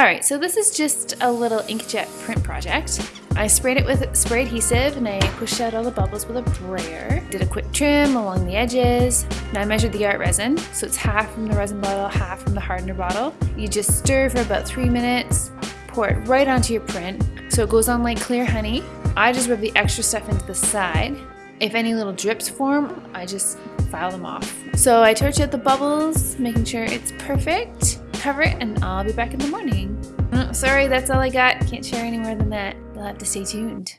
Alright, so this is just a little inkjet print project. I sprayed it with spray adhesive and I pushed out all the bubbles with a brayer. Did a quick trim along the edges. Now I measured the ArtResin, so it's half from the resin bottle, half from the hardener bottle. You just stir for about three minutes, pour it right onto your print, so it goes on like clear honey. I just rub the extra stuff into the side. If any little drips form, I just file them off. So I torch out the bubbles, making sure it's perfect. Cover it and I'll be back in the morning. Mm, sorry, that's all I got. Can't share any more than that. You'll have to stay tuned.